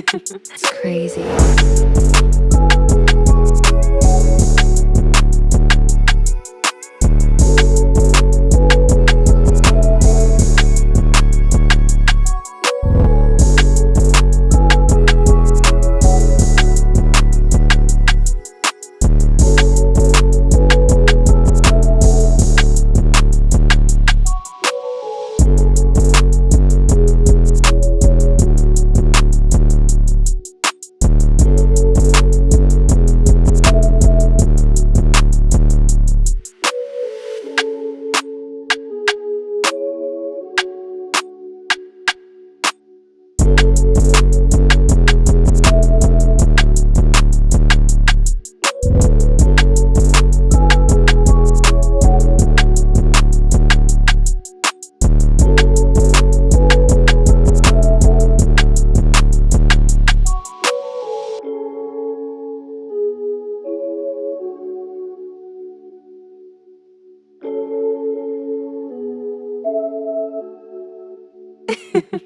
it's crazy.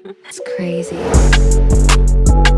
It's crazy.